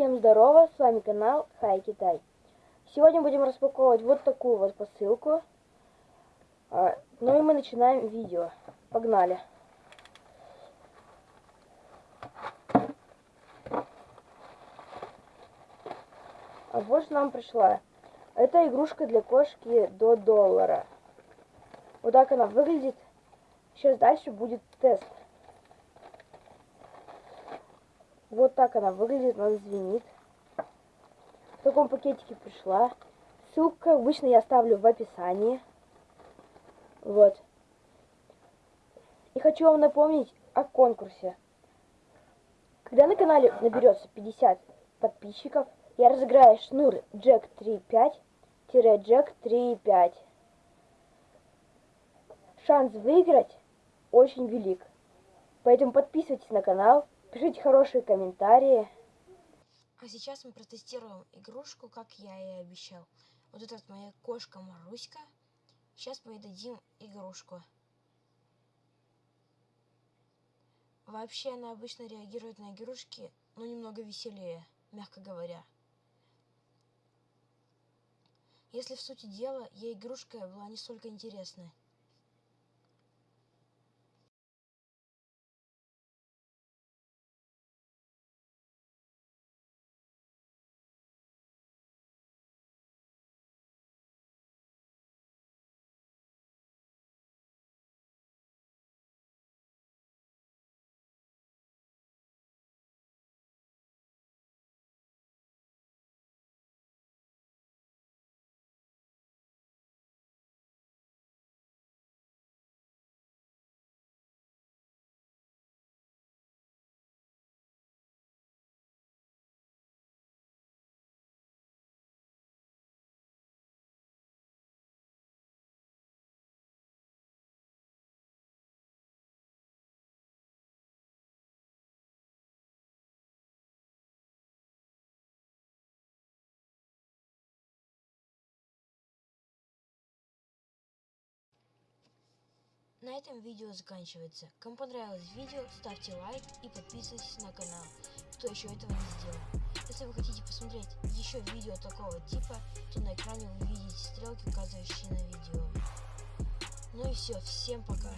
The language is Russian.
Всем здорово, с вами канал Хай Китай. Сегодня будем распаковывать вот такую вот посылку. А, ну и мы начинаем видео. Погнали. А вот что нам пришла. Это игрушка для кошки до доллара. Вот так она выглядит. Сейчас дальше будет тест. Вот так она выглядит, она звенит. В таком пакетике пришла. Ссылка обычно я оставлю в описании. Вот. И хочу вам напомнить о конкурсе. Когда на канале наберется 50 подписчиков, я разыграю шнур Jack 3.5-Jack 3.5. Шанс выиграть очень велик. Поэтому подписывайтесь на канал, пишите хорошие комментарии. А сейчас мы протестируем игрушку, как я и обещал. Вот это вот моя кошка Маруська. Сейчас мы ей дадим игрушку. Вообще она обычно реагирует на игрушки, но немного веселее, мягко говоря. Если в сути дела, ей игрушка была не столько интересная. На этом видео заканчивается. Кому понравилось видео, ставьте лайк и подписывайтесь на канал, кто еще этого не сделал. Если вы хотите посмотреть еще видео такого типа, то на экране вы видите стрелки, указывающие на видео. Ну и все, всем пока.